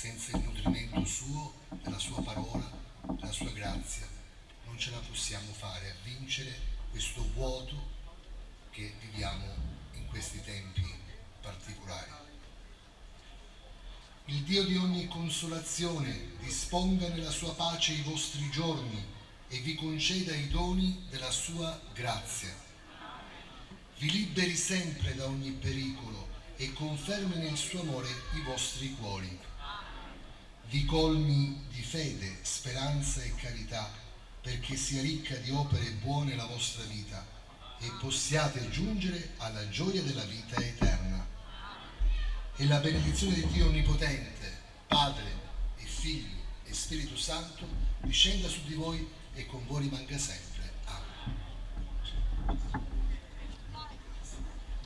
senza il nutrimento suo, della sua parola, della sua grazia, non ce la possiamo fare a vincere questo vuoto che viviamo in questi tempi particolari. Il Dio di ogni consolazione disponga nella sua pace i vostri giorni e vi conceda i doni della sua grazia. Vi liberi sempre da ogni pericolo e confermi nel suo amore i vostri cuori. Vi colmi di fede, speranza e carità, perché sia ricca di opere buone la vostra vita e possiate giungere alla gioia della vita eterna e la benedizione di Dio Onnipotente, Padre e Figlio e Spirito Santo, discenda su di voi e con voi rimanga sempre. Amen.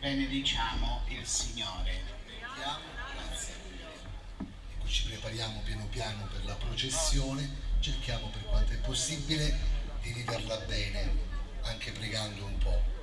Benediciamo il Signore. Ecco, ci prepariamo piano piano per la processione, cerchiamo per quanto è possibile di viverla bene, anche pregando un po'.